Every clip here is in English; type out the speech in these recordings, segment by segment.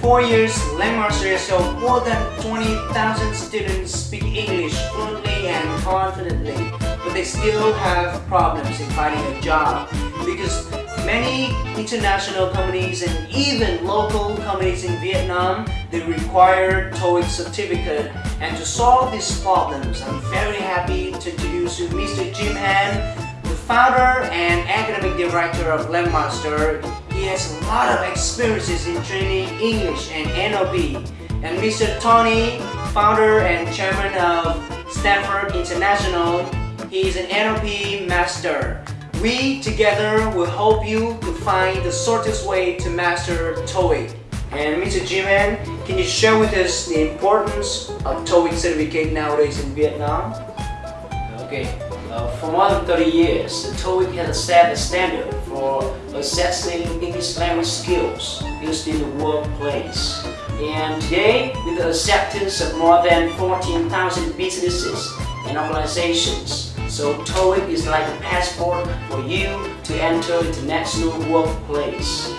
four years, Langmaster has helped more than 20,000 students speak English fluently and confidently, but they still have problems in finding a job because many international companies and even local companies in Vietnam, they require TOEIC certificate and to solve these problems, I'm very happy to introduce you Mr. Jim Han, the founder and academic director of Langmaster he has a lot of experiences in training English and NLP. And Mr. Tony, founder and chairman of Stanford International, he is an NLP master. We together will help you to find the shortest way to master TOEIC. And Mr. Jiman, can you share with us the importance of TOEIC certificate nowadays in Vietnam? Okay, uh, for more than 30 years, TOEIC has set a standard for assessing English language skills used in the workplace. And today, with the acceptance of more than 14,000 businesses and organizations, so TOEIC is like a passport for you to enter international workplace.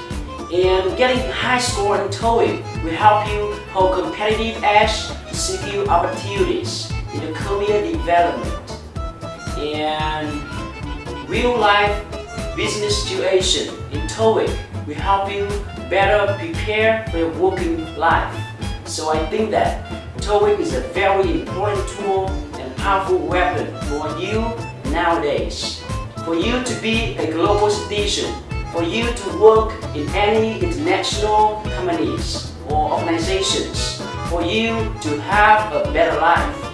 And getting high score in TOEIC will help you hold competitive edge to secure opportunities in the career development and real-life business situation in TOEIC we help you better prepare for your working life. So I think that TOEIC is a very important tool and powerful weapon for you nowadays. For you to be a global citizen, for you to work in any international companies or organizations, for you to have a better life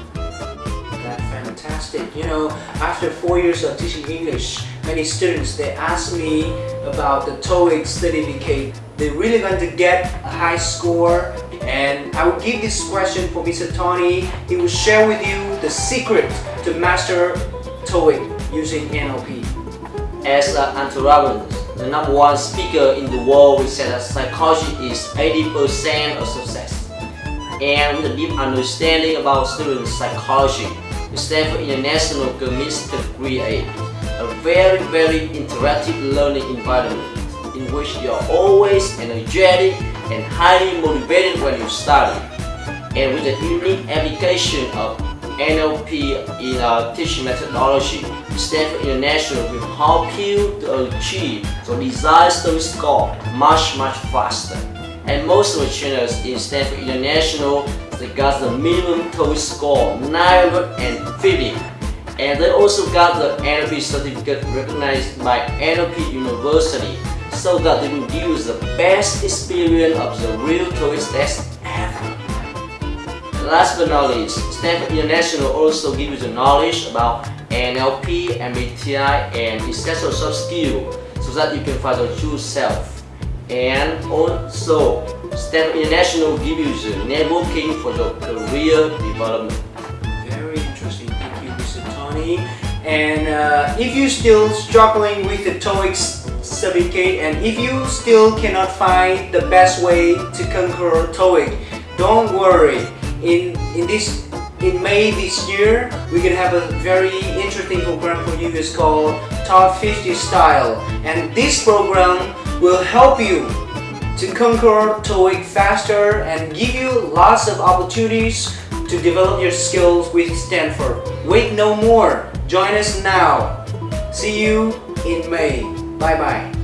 fantastic. You know, after four years of teaching English, many students, they ask me about the TOEIC certificate. They really want to get a high score and I will give this question for Mr. Tony. He will share with you the secret to master TOEIC using NLP. As Anthony Robbins, the number one speaker in the world, we said that psychology is 80% of success. And with a deep understanding about student psychology, Stanford International commits to create a very, very interactive learning environment in which you are always energetic and highly motivated when you study. And with the unique application of NLP in our teaching methodology, Stanford International will help you to achieve the desired study score much, much faster. And most of the trainers in Stanford International they got the minimum TOEIC score 950 and they also got the NLP certificate recognized by NLP University so that they will give you the best experience of the real TOEIC test ever. last but not least, Stanford International also gives you the knowledge about NLP, MBTI, and essential soft skills so that you can find your true self. And also, Stanford International gives you networking for your career development. Very interesting. Thank you, Mr. Tony. And uh, if you're still struggling with the TOEIC certificate and if you still cannot find the best way to conquer TOEIC, don't worry. In, in this in May this year, we're gonna have a very interesting program for you. It's called Top 50 Style. And this program will help you to conquer TOEIC faster and give you lots of opportunities to develop your skills with Stanford. Wait no more. Join us now. See you in May. Bye bye.